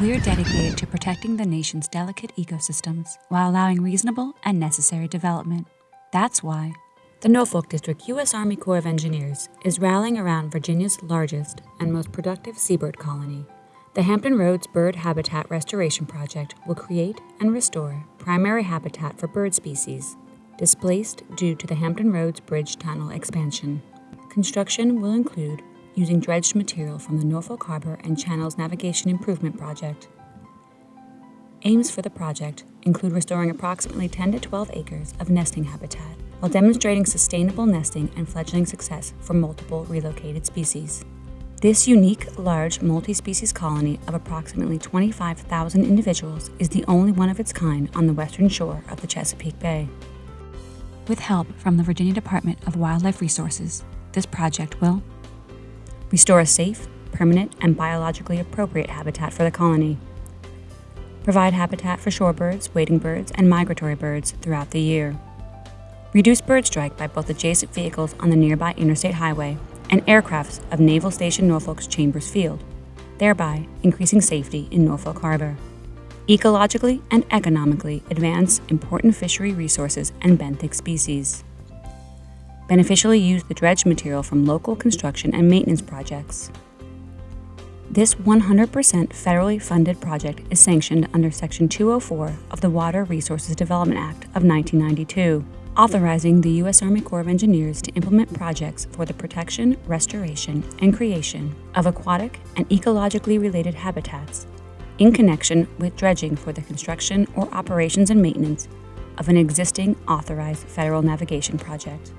We're dedicated to protecting the nation's delicate ecosystems while allowing reasonable and necessary development. That's why the Norfolk District U.S. Army Corps of Engineers is rallying around Virginia's largest and most productive seabird colony. The Hampton Roads Bird Habitat Restoration Project will create and restore primary habitat for bird species displaced due to the Hampton Roads Bridge Tunnel expansion. Construction will include using dredged material from the Norfolk Harbor and Channels Navigation Improvement Project. Aims for the project include restoring approximately 10 to 12 acres of nesting habitat while demonstrating sustainable nesting and fledgling success for multiple relocated species. This unique, large, multi-species colony of approximately 25,000 individuals is the only one of its kind on the western shore of the Chesapeake Bay. With help from the Virginia Department of Wildlife Resources, this project will restore a safe, permanent, and biologically appropriate habitat for the colony, provide habitat for shorebirds, wading birds, and migratory birds throughout the year, reduce bird strike by both adjacent vehicles on the nearby interstate highway and aircrafts of Naval Station Norfolk's Chambers Field, thereby increasing safety in Norfolk Harbor. Ecologically and economically advance important fishery resources and benthic species. Beneficially use the dredge material from local construction and maintenance projects. This 100% federally funded project is sanctioned under Section 204 of the Water Resources Development Act of 1992 authorizing the U.S. Army Corps of Engineers to implement projects for the protection, restoration, and creation of aquatic and ecologically related habitats in connection with dredging for the construction or operations and maintenance of an existing authorized federal navigation project.